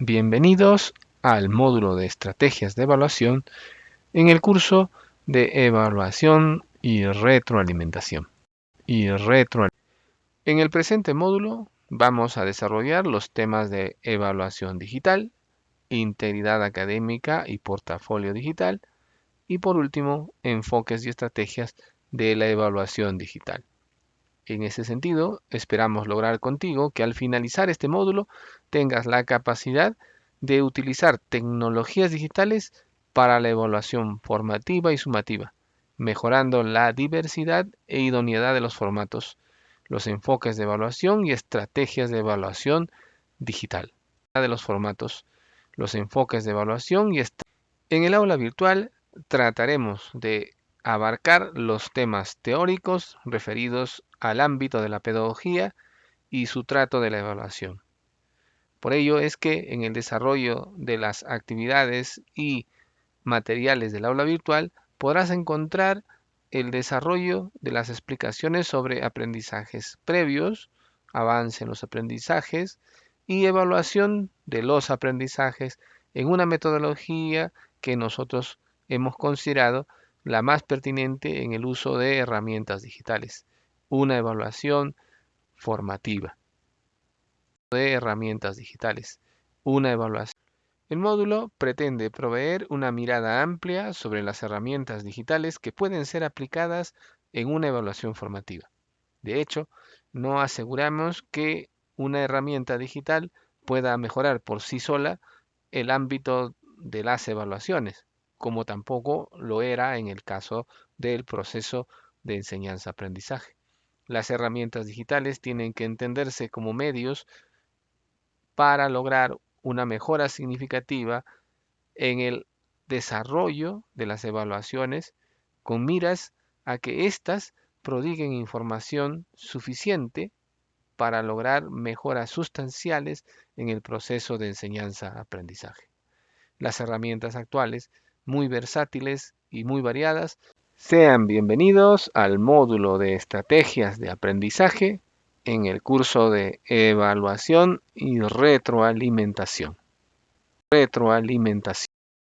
Bienvenidos al módulo de estrategias de evaluación en el curso de evaluación y retroalimentación. Y En el presente módulo vamos a desarrollar los temas de evaluación digital, integridad académica y portafolio digital y por último enfoques y estrategias de la evaluación digital. En ese sentido, esperamos lograr contigo que al finalizar este módulo tengas la capacidad de utilizar tecnologías digitales para la evaluación formativa y sumativa, mejorando la diversidad e idoneidad de los formatos, los enfoques de evaluación y estrategias de evaluación digital. De los formatos, los enfoques de evaluación y en el aula virtual trataremos de abarcar los temas teóricos referidos al ámbito de la pedagogía y su trato de la evaluación. Por ello es que en el desarrollo de las actividades y materiales del aula virtual podrás encontrar el desarrollo de las explicaciones sobre aprendizajes previos, avance en los aprendizajes y evaluación de los aprendizajes en una metodología que nosotros hemos considerado la más pertinente en el uso de herramientas digitales, una evaluación formativa de herramientas digitales, una evaluación. El módulo pretende proveer una mirada amplia sobre las herramientas digitales que pueden ser aplicadas en una evaluación formativa. De hecho, no aseguramos que una herramienta digital pueda mejorar por sí sola el ámbito de las evaluaciones, como tampoco lo era en el caso del proceso de enseñanza-aprendizaje. Las herramientas digitales tienen que entenderse como medios para lograr una mejora significativa en el desarrollo de las evaluaciones con miras a que éstas prodiguen información suficiente para lograr mejoras sustanciales en el proceso de enseñanza-aprendizaje. Las herramientas actuales muy versátiles y muy variadas. Sean bienvenidos al módulo de estrategias de aprendizaje en el curso de evaluación y retroalimentación. Retroalimentación.